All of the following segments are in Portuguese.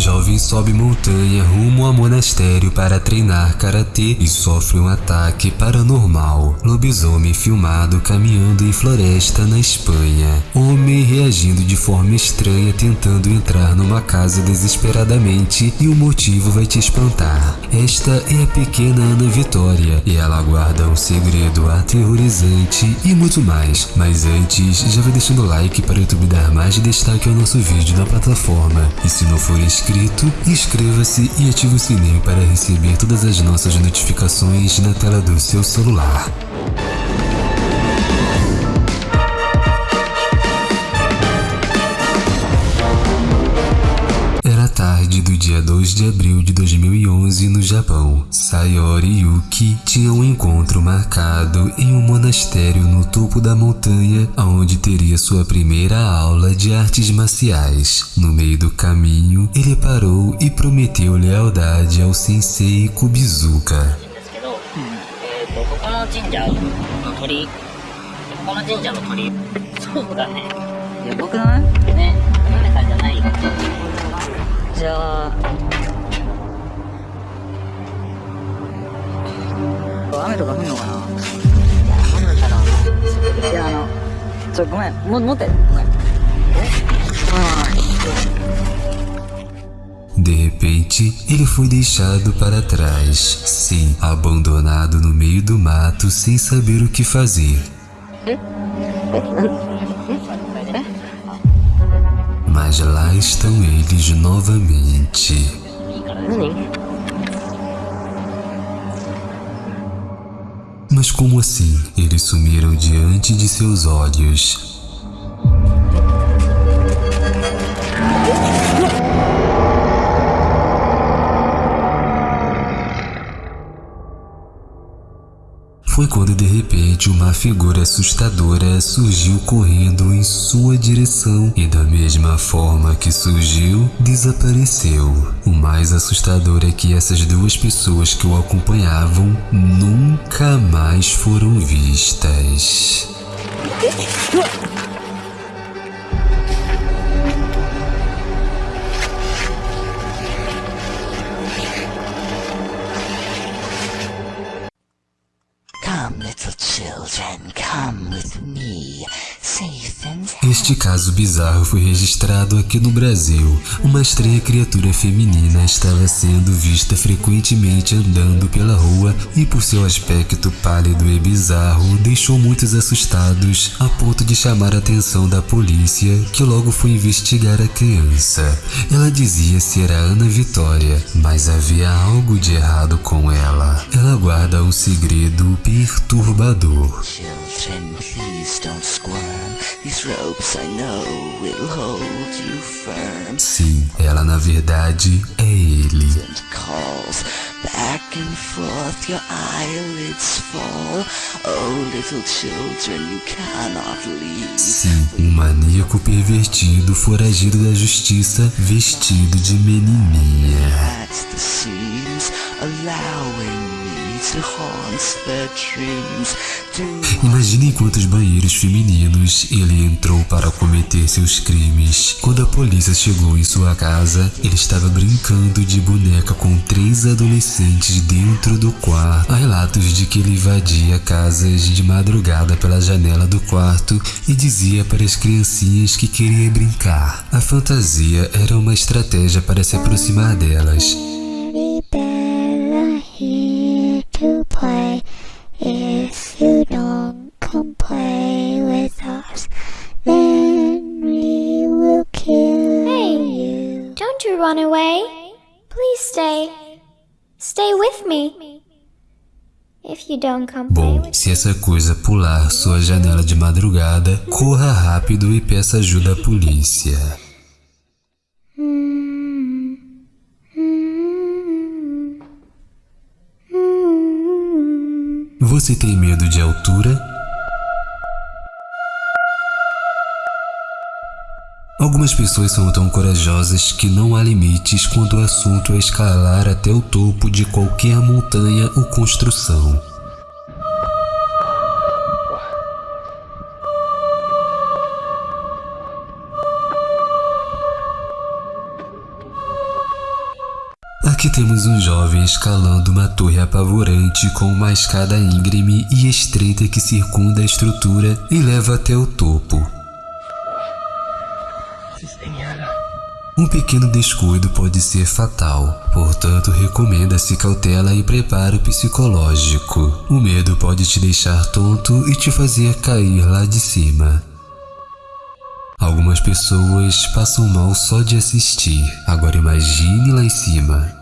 Jovem sobe montanha rumo a monastério para treinar karatê e sofre um ataque paranormal. Lobisomem filmado caminhando em floresta na Espanha. Homem reagindo de forma estranha tentando entrar numa casa desesperadamente e o motivo vai te espantar. Esta é a pequena Ana Vitória e ela guarda um segredo aterrorizante e muito mais. Mas antes, já vai deixando o like para o YouTube dar mais destaque ao nosso vídeo na plataforma. E se não for inscrito, inscreva-se e ative o sininho para receber todas as nossas notificações na tela do seu celular. Tarde do dia 2 de abril de 2011 no Japão. Sayori Yuki tinham um encontro marcado em um monastério no topo da montanha, onde teria sua primeira aula de artes marciais. No meio do caminho, ele parou e prometeu lealdade ao sensei Kubizuka. ですけど、えー、とここの神社の鳥居ここの神社の鳥居そうだねいや僕だねねヨネさんじゃないよじゃあ雨とか降んのかななんだろういやあのちょごめんも持ってごめんえごめんごめん De repente, ele foi deixado para trás. Sim, abandonado no meio do mato sem saber o que fazer. Mas lá estão eles novamente. 何 Mas como assim? Eles sumiram diante de seus olhos. Foi quando de repente uma figura assustadora surgiu correndo em sua direção e da mesma forma que surgiu, desapareceu. O mais assustador é que essas duas pessoas que o acompanhavam nunca mais foram vistas. Este caso bizarro foi registrado aqui no Brasil. Uma estranha criatura feminina estava sendo vista frequentemente andando pela rua e, por seu aspecto pálido e bizarro, deixou muitos assustados a ponto de chamar a atenção da polícia, que logo foi investigar a criança. Ela dizia ser a Ana Vitória, mas havia algo de errado com ela. Ela guarda um segredo perturbador. children, please don't squirm. These ropes I know will hold you firm. Sim, ela na verdade é ele. And calls back and forth, your eyelids fall. Oh, little children, you cannot leave. Sim, um maníaco pervertido foragido da justiça vestido de menininha. At the seams, allowing me to haunt their dreams. Do Imagine em quantos banheiros femininos ele entrou para cometer seus crimes. Quando a polícia chegou em sua casa, ele estava brincando de boneca com três adolescentes dentro do quarto. Há relatos de que ele invadia casas de madrugada pela janela do quarto e dizia para as criancinhas que queria brincar. A fantasia era uma estratégia para se aproximar delas. Bom, se essa coisa pular sua janela de madrugada, corra rápido e peça ajuda à polícia. Você tem medo de altura? Algumas pessoas são tão corajosas que não há limites quando o assunto é escalar até o topo de qualquer montanha ou construção. Aqui temos um jovem escalando uma torre apavorante com uma escada íngreme e estreita que circunda a estrutura e leva até o topo. Um pequeno descuido pode ser fatal, portanto recomenda-se cautela e preparo psicológico. O medo pode te deixar tonto e te fazer cair lá de cima. Algumas pessoas passam mal só de assistir. Agora imagine lá em cima.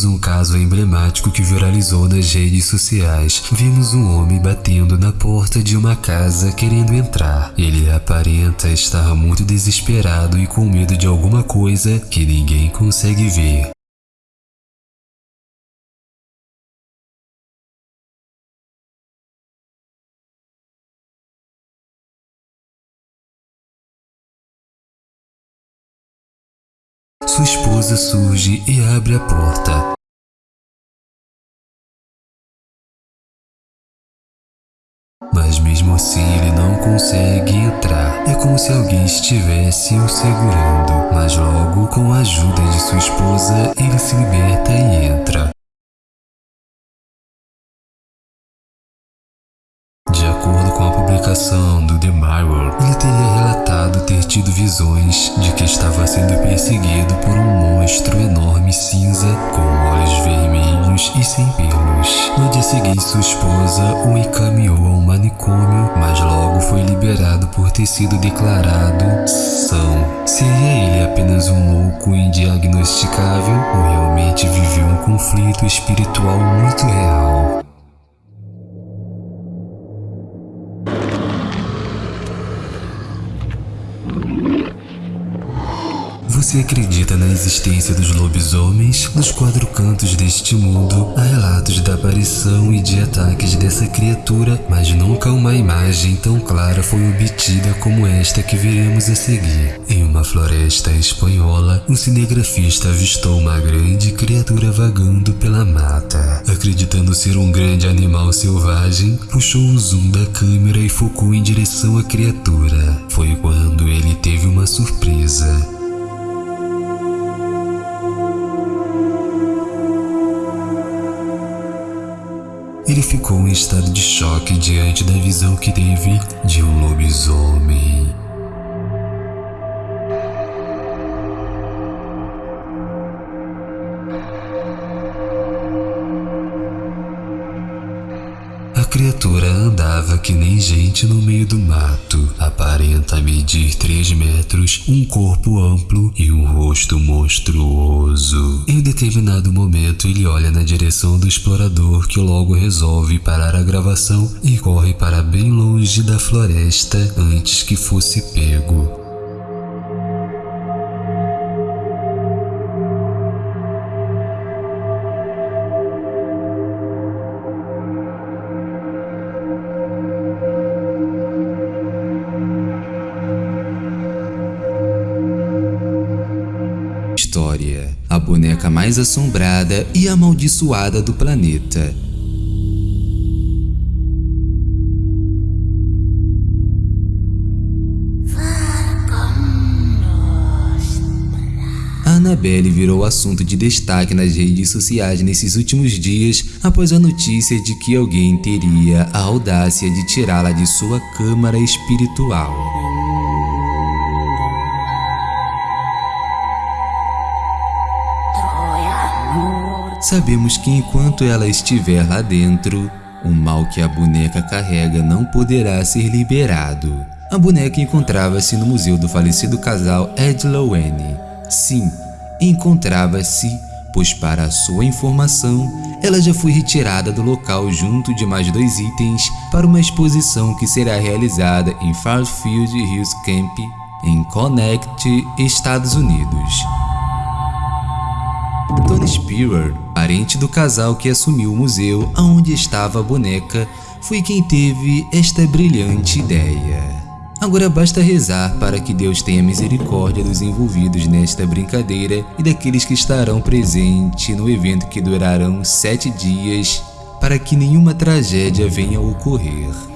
Temos um caso emblemático que viralizou nas redes sociais. Vimos um homem batendo na porta de uma casa querendo entrar. Ele aparenta estar muito desesperado e com medo de alguma coisa que ninguém consegue ver. Sua esposa surge e abre a porta. Mas mesmo assim ele não consegue entrar. É como se alguém estivesse o segurando. Mas logo, com a ajuda de sua esposa, ele se liberta e entra. Do The Mirror, ele teria relatado ter tido visões de que estava sendo perseguido por um monstro enorme cinza com olhos vermelhos e sem pelos. No dia seguinte, sua esposa o encaminhou a um manicômio, mas logo foi liberado por ter sido declarado são. Seria ele apenas um louco indiagnosticável ou realmente viveu um conflito espiritual muito real? Você acredita na existência dos lobisomens? Nos quatro cantos deste mundo, há relatos da aparição e de ataques dessa criatura, mas nunca uma imagem tão clara foi obtida como esta que veremos a seguir. Em uma floresta espanhola, um cinegrafista avistou uma grande criatura vagando pela mata. Acreditando ser um grande animal selvagem, puxou o zoom da câmera e focou em direção à criatura. Foi quando ele teve uma surpresa. Ele ficou em estado de choque diante da visão que teve de um lobisomem. Criatura andava que nem gente no meio do mato. Aparenta medir 3 metros, um corpo amplo e um rosto monstruoso. Em determinado momento, ele olha na direção do explorador que logo resolve parar a gravação e corre para bem longe da floresta antes que fosse pego. Mais assombrada e amaldiçoada do planeta. Annabelle virou assunto de destaque nas redes sociais nesses últimos dias após a notícia de que alguém teria a audácia de tirá-la de sua câmara espiritual. Sabemos que enquanto ela estiver lá dentro, o mal que a boneca carrega não poderá ser liberado. A boneca encontrava-se no museu do falecido casal Ed Lowen. Sim, encontrava-se, pois para sua informação, ela já foi retirada do local junto de mais dois itens para uma exposição que será realizada em Fairfield Hills Camp, em Connecticut, Estados Unidos. Tony Spearer, parente do casal que assumiu o museu aonde estava a boneca, foi quem teve esta brilhante ideia. Agora basta rezar para que Deus tenha misericórdia dos envolvidos nesta brincadeira e daqueles que estarão presentes no evento que durarão sete dias, para que nenhuma tragédia venha a ocorrer.